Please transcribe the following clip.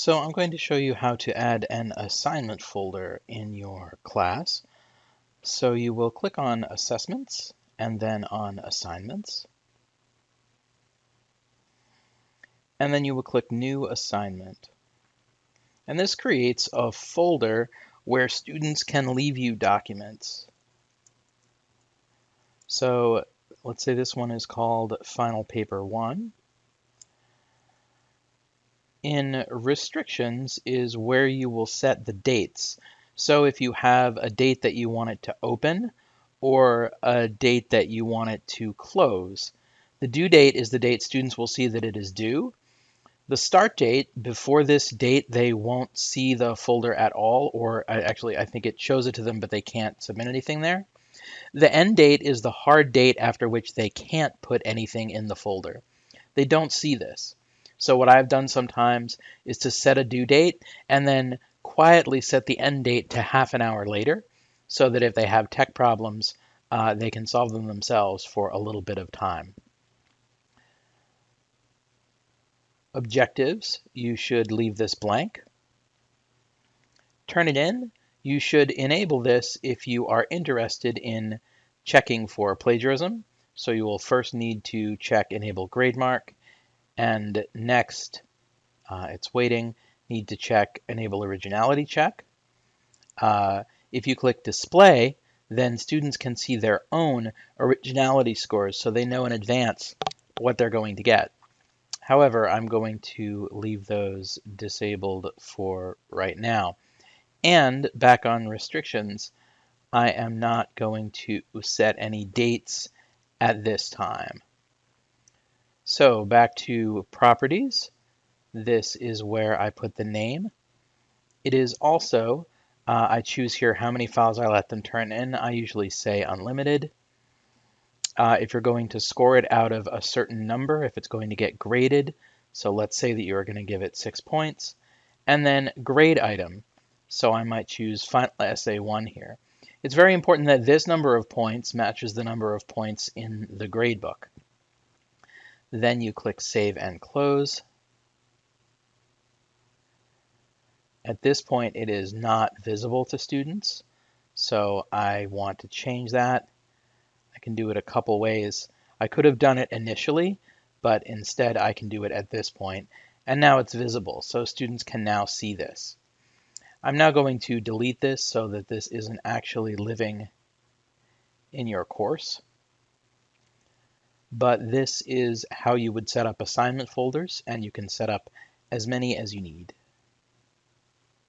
So I'm going to show you how to add an assignment folder in your class. So you will click on Assessments and then on Assignments. And then you will click New Assignment. And this creates a folder where students can leave you documents. So let's say this one is called Final Paper 1 in restrictions is where you will set the dates. So if you have a date that you want it to open or a date that you want it to close, the due date is the date students will see that it is due. The start date, before this date, they won't see the folder at all, or uh, actually, I think it shows it to them, but they can't submit anything there. The end date is the hard date after which they can't put anything in the folder. They don't see this. So what I've done sometimes is to set a due date and then quietly set the end date to half an hour later so that if they have tech problems, uh, they can solve them themselves for a little bit of time. Objectives, you should leave this blank. Turnitin, you should enable this if you are interested in checking for plagiarism. So you will first need to check enable GradeMark and next, uh, it's waiting, need to check enable originality check. Uh, if you click display, then students can see their own originality scores so they know in advance what they're going to get. However, I'm going to leave those disabled for right now. And back on restrictions, I am not going to set any dates at this time. So back to properties. This is where I put the name. It is also, uh, I choose here how many files I let them turn in. I usually say unlimited. Uh, if you're going to score it out of a certain number, if it's going to get graded, so let's say that you're going to give it six points, and then grade item. So I might choose Final Essay 1 here. It's very important that this number of points matches the number of points in the gradebook. Then you click Save and Close. At this point, it is not visible to students, so I want to change that. I can do it a couple ways. I could have done it initially, but instead I can do it at this point. and now it's visible, so students can now see this. I'm now going to delete this so that this isn't actually living in your course but this is how you would set up assignment folders and you can set up as many as you need.